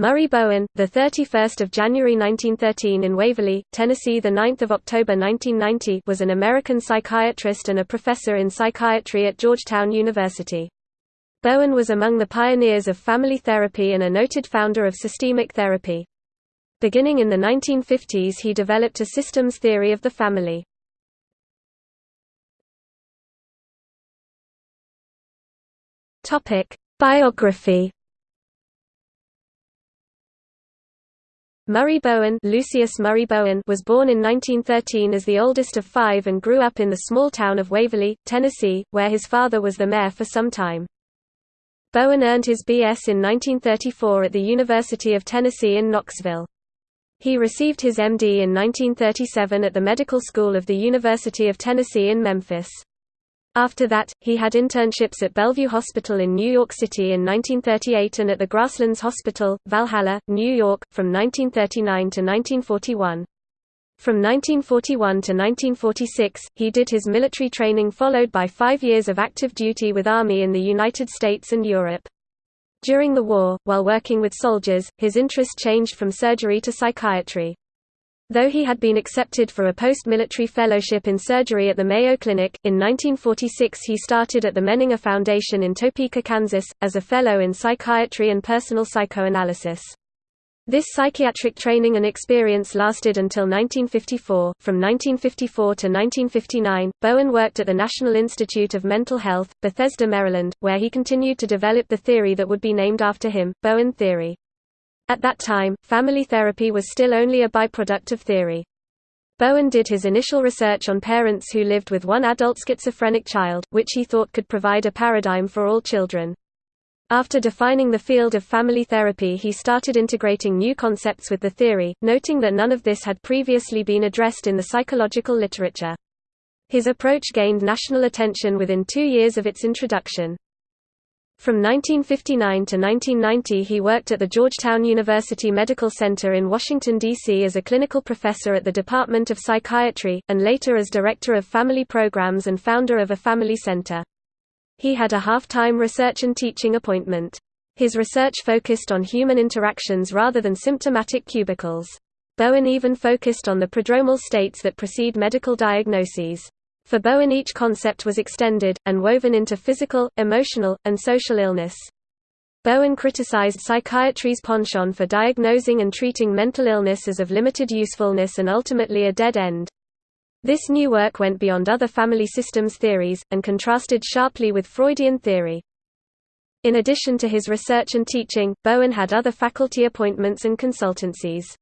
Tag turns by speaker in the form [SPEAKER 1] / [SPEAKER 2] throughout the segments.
[SPEAKER 1] Murray Bowen, the 31st of January 1913 in Waverly, Tennessee, the 9th of October 1990, was an American psychiatrist and a professor in psychiatry at Georgetown University. Bowen was among the pioneers of family therapy and a noted founder of systemic therapy. Beginning in the 1950s he developed a systems theory of the family. Topic: Biography Murray Bowen, Lucius Murray Bowen was born in 1913 as the oldest of five and grew up in the small town of Waverly, Tennessee, where his father was the mayor for some time. Bowen earned his B.S. in 1934 at the University of Tennessee in Knoxville. He received his M.D. in 1937 at the Medical School of the University of Tennessee in Memphis. After that, he had internships at Bellevue Hospital in New York City in 1938 and at the Grasslands Hospital, Valhalla, New York, from 1939 to 1941. From 1941 to 1946, he did his military training followed by five years of active duty with Army in the United States and Europe. During the war, while working with soldiers, his interest changed from surgery to psychiatry. Though he had been accepted for a post-military fellowship in surgery at the Mayo Clinic, in 1946 he started at the Menninger Foundation in Topeka, Kansas, as a fellow in psychiatry and personal psychoanalysis. This psychiatric training and experience lasted until 1954. From 1954 to 1959, Bowen worked at the National Institute of Mental Health, Bethesda, Maryland, where he continued to develop the theory that would be named after him, Bowen theory. At that time, family therapy was still only a byproduct of theory. Bowen did his initial research on parents who lived with one adult schizophrenic child, which he thought could provide a paradigm for all children. After defining the field of family therapy he started integrating new concepts with the theory, noting that none of this had previously been addressed in the psychological literature. His approach gained national attention within two years of its introduction. From 1959 to 1990 he worked at the Georgetown University Medical Center in Washington, D.C. as a clinical professor at the Department of Psychiatry, and later as Director of Family Programs and founder of a family center. He had a half-time research and teaching appointment. His research focused on human interactions rather than symptomatic cubicles. Bowen even focused on the prodromal states that precede medical diagnoses. For Bowen each concept was extended, and woven into physical, emotional, and social illness. Bowen criticized psychiatry's penchant for diagnosing and treating mental illness as of limited usefulness and ultimately a dead end. This new work went beyond other family systems theories, and contrasted sharply with Freudian theory. In addition to his research and teaching, Bowen had other faculty appointments and consultancies.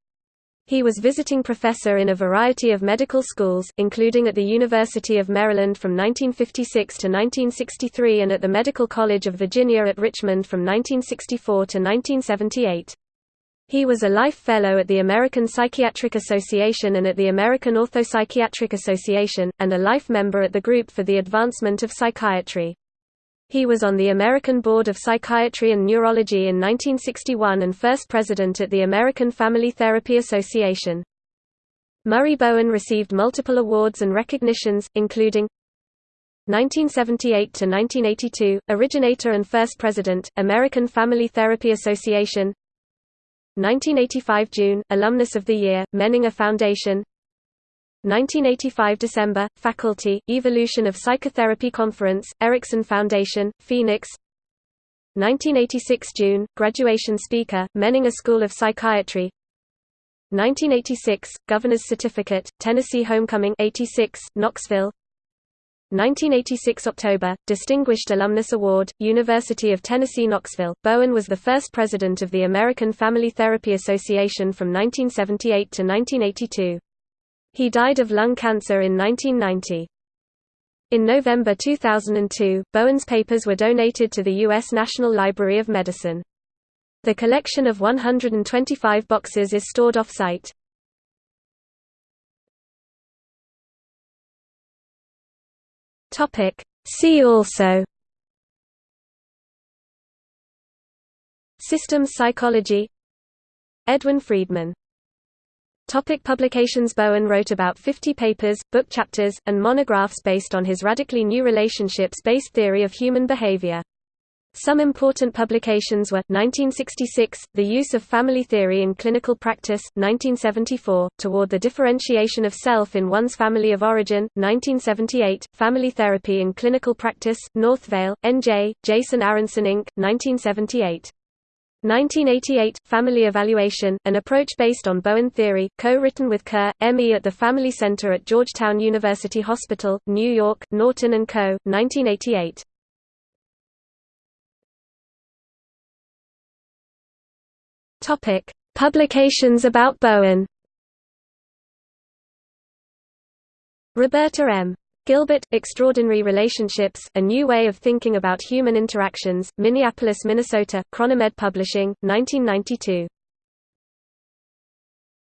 [SPEAKER 1] He was visiting professor in a variety of medical schools, including at the University of Maryland from 1956 to 1963 and at the Medical College of Virginia at Richmond from 1964 to 1978. He was a Life Fellow at the American Psychiatric Association and at the American Orthopsychiatric Association, and a life member at the Group for the Advancement of Psychiatry. He was on the American Board of Psychiatry and Neurology in 1961 and first president at the American Family Therapy Association. Murray Bowen received multiple awards and recognitions, including 1978–1982, originator and first president, American Family Therapy Association 1985 June, alumnus of the year, Menninger Foundation 1985 December, Faculty, Evolution of Psychotherapy Conference, Erickson Foundation, Phoenix 1986 June, Graduation Speaker, Menninger School of Psychiatry 1986, Governor's Certificate, Tennessee Homecoming 86, Knoxville 1986 October, Distinguished Alumnus Award, University of Tennessee Knoxville. Bowen was the first president of the American Family Therapy Association from 1978 to 1982. He died of lung cancer in 1990. In November 2002, Bowen's papers were donated to the U.S. National Library of Medicine. The collection of 125 boxes is stored off-site. See also Systems psychology Edwin Friedman Topic publications Bowen wrote about 50 papers, book chapters, and monographs based on his radically new relationships-based theory of human behavior. Some important publications were 1966, The Use of Family Theory in Clinical Practice, 1974, Toward the Differentiation of Self in One's Family of Origin, 1978, Family Therapy in Clinical Practice, Northvale, N.J., Jason Aronson Inc., 1978. 1988, Family Evaluation, an approach based on Bowen theory, co-written with Kerr, M.E. at the Family Center at Georgetown University Hospital, New York, Norton & Co., 1988. Topic: Publications about Bowen. Roberta M. Gilbert, Extraordinary Relationships, A New Way of Thinking About Human Interactions, Minneapolis, Minnesota, Chronimed Publishing, 1992.